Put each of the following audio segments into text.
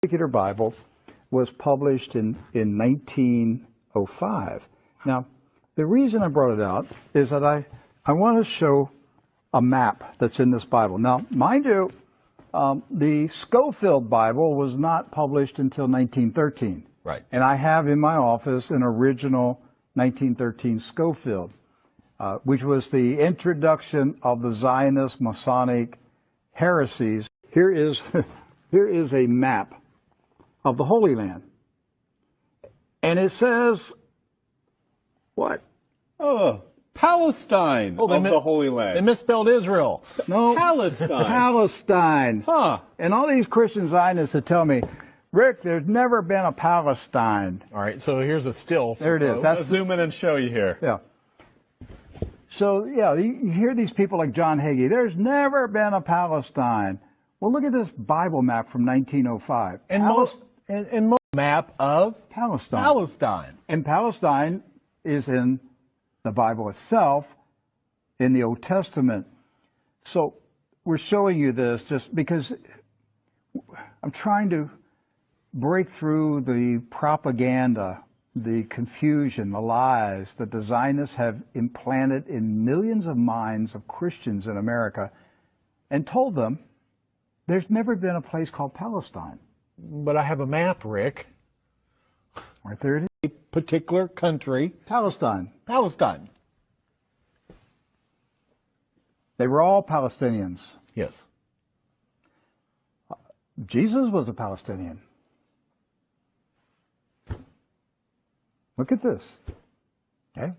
particular Bible was published in, in 1905. Now, the reason I brought it out is that I, I want to show a map that's in this Bible. Now, mind you, um, the Scofield Bible was not published until 1913. Right. And I have in my office an original 1913 Scofield, uh, which was the introduction of the Zionist Masonic heresies. Here is, here is a map of the Holy Land. And it says, what? Oh, Palestine Oh, they of mi- the Holy Land. They misspelled Israel. No. Palestine. Palestine. Huh. And all these Christian Zionists that tell me, Rick, there's never been a Palestine. All right, so here's a still. There it is. Let's zoom in and show you here. yeah. So yeah, you you hear these people like John Hagee. There's never been a Palestine. Well, look at this Bible map from 1905. and Palis- most and, and map of Palestine. Palestine. And Palestine is in the Bible itself, in the Old Testament. So we're showing you this just because I'm trying to break through the propaganda, the confusion, the lies that the Zionists have implanted in millions of minds of Christians in America and told them there's never been a place called Palestine. But I have a map, Rick. Right there it is. A particular country, Palestine. Palestine. They were all Palestinians. Yes. Jesus was a Palestinian. Look at this. Okay?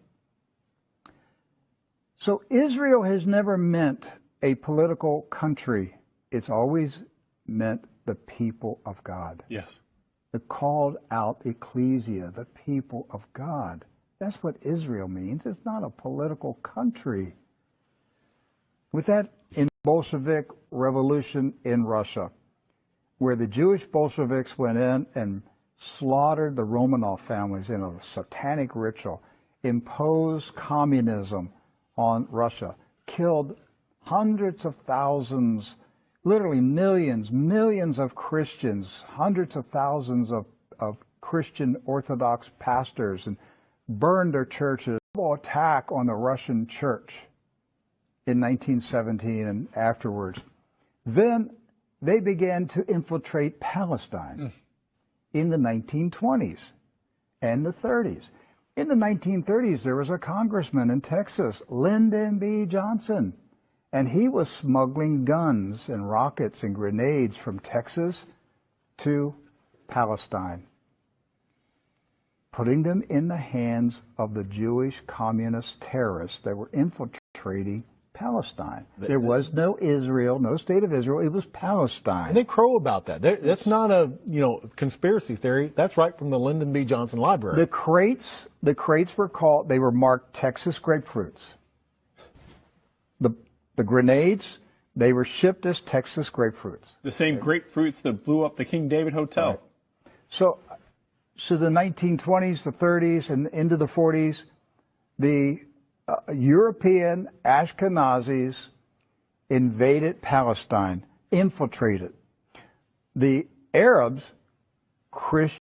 So Israel has never meant a political country. It's always meant the people of God. Yes. The called out ecclesia, the people of God. That's what Israel means. It's not a political country. With that, in Bolshevik revolution in Russia, where the Jewish Bolsheviks went in and slaughtered the Romanov families in a satanic ritual, imposed communism on Russia, killed hundreds of thousands, literally millions, millions of Christians, hundreds of thousands of, of Christian Orthodox pastors, and burned their churches. Attack on the Russian church in 1917 and afterwards. Then they began to infiltrate Palestine mm. in the 1920s and the 30s. In the 1930s, there was a congressman in Texas, Lyndon B. Johnson, and he was smuggling guns and rockets and grenades from Texas to Palestine, putting them in the hands of the Jewish communist terrorists that were infiltrating Palestine. There was no Israel, no state of Israel. It was Palestine. And they crow about that. That's not a you know conspiracy theory. That's right from the Lyndon B. Johnson Library. The crates, the crates were called, they were marked Texas grapefruits. The, grenades, they were shipped as Texas grapefruits. The same grapefruits that blew up the King David Hotel. Right. So, so the 1920s, the 30s, and into the 40s, the uh, European Ashkenazis invaded Palestine, infiltrated. The Arabs, Christian